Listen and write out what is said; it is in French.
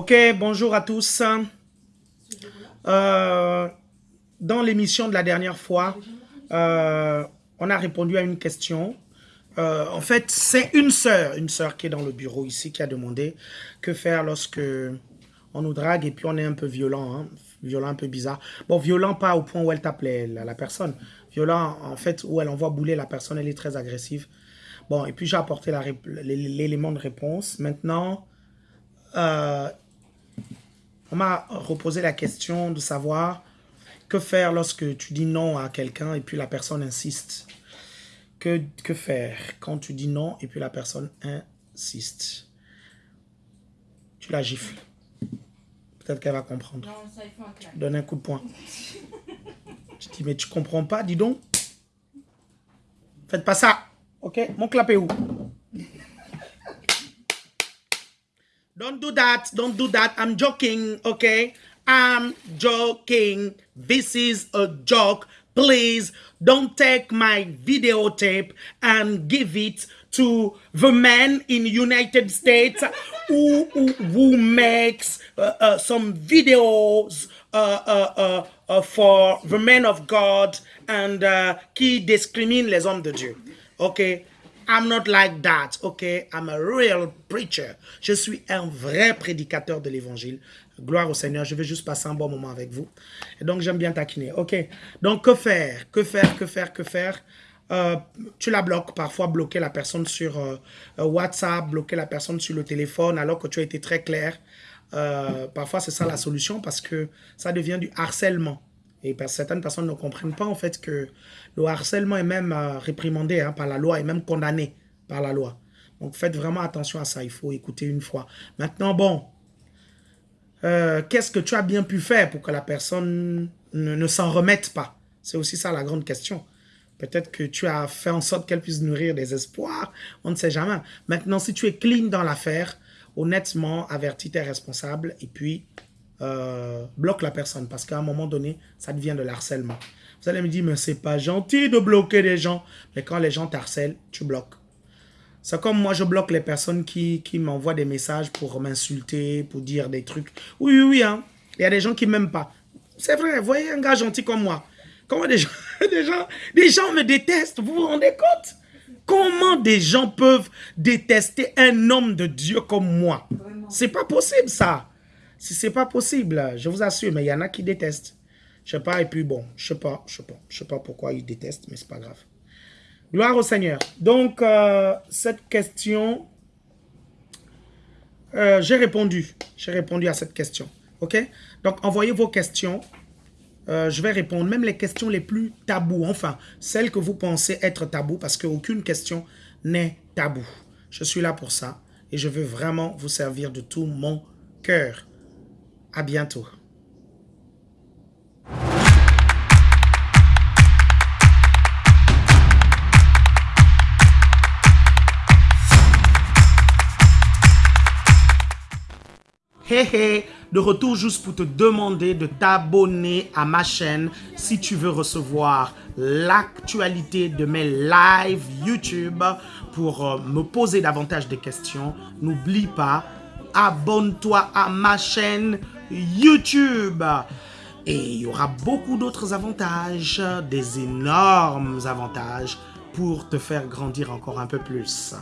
Ok, bonjour à tous. Euh, dans l'émission de la dernière fois, euh, on a répondu à une question. Euh, en fait, c'est une sœur, une sœur qui est dans le bureau ici, qui a demandé que faire lorsque on nous drague et puis on est un peu violent, hein, violent un peu bizarre. Bon, violent pas au point où elle tape la, la, personne. Violent, en fait, où elle envoie bouler la personne, elle est très agressive. Bon, et puis j'ai apporté l'élément de réponse. Maintenant, on m'a reposé la question de savoir que faire lorsque tu dis non à quelqu'un et puis la personne insiste. Que, que faire quand tu dis non et puis la personne insiste? Tu la gifles. Peut-être qu'elle va comprendre. Non, ça, il faut un Donne un coup de poing. je dis, mais tu comprends pas, dis donc. Faites pas ça. Ok? Mon clap est où? Don't do that. Don't do that. I'm joking, okay? I'm joking. This is a joke. Please don't take my videotape and give it to the man in United States who, who, who makes uh, uh, some videos uh, uh, uh, uh for the men of God and qui discrimine les hommes de Dieu. Okay? I'm not like that, okay? I'm a real preacher. Je suis un vrai prédicateur de l'évangile. Gloire au Seigneur, je vais juste passer un bon moment avec vous. Et donc, j'aime bien taquiner, ok? Donc, que faire? Que faire? Que faire? Que faire? Euh, tu la bloques, parfois bloquer la personne sur euh, euh, WhatsApp, bloquer la personne sur le téléphone alors que tu as été très clair. parfois, c'est ça la solution parce que ça devient du harcèlement. Et certaines personnes ne comprennent pas en fait que le harcèlement est même euh, réprimandé hein, par la loi et même condamné par la loi. Donc faites vraiment attention à ça, il faut écouter une fois. Maintenant, bon, euh, qu'est-ce que tu as bien pu faire pour que la personne ne, s'en remette pas? C'est aussi ça la grande question. Peut-être que tu as fait en sorte qu'elle puisse nourrir des espoirs, on ne sait jamais. Maintenant, si tu es clean dans l'affaire, honnêtement, avertis tes responsables et puis euh, bloque la personne parce qu'à un moment donné, ça devient de l'harcèlement. Vous allez me dire, mais c'est pas gentil de bloquer les gens. Mais quand les gens t'harcèlent, tu bloques. C'est comme moi, je bloque les personnes qui, qui m'envoient des messages pour m'insulter, pour dire des trucs. Oui, oui, oui. Hein. Il y a des gens qui m'aiment pas. C'est vrai, vous voyez un gars gentil comme moi. Comment des gens, des gens, des gens me détestent, vous vous rendez compte? Comment des gens peuvent détester un homme de Dieu comme moi? C'est pas possible ça. Si c'est pas possible, je vous assure, mais il y en a qui détestent. Je sais pas, et puis bon, je sais pas, je sais pas, je sais pas pourquoi ils détestent, mais c'est pas grave. Gloire au Seigneur. Donc, euh, cette question, euh, j'ai répondu. J'ai répondu à cette question. OK? Donc, envoyez vos questions. Euh, je vais répondre, même les questions les plus tabous, enfin, celles que vous pensez être tabous, parce qu'aucune question n'est tabou. Je suis là pour ça, et je veux vraiment vous servir de tout mon cœur. À bientôt. Hé hé, de retour juste pour te demander de t'abonner à ma chaîne si tu veux recevoir l'actualité de mes lives YouTube pour euh, me poser davantage de questions. N'oublie pas, abonne-toi à ma chaîne YouTube. Et il y aura beaucoup d'autres avantages, des énormes avantages pour te faire grandir encore un peu plus.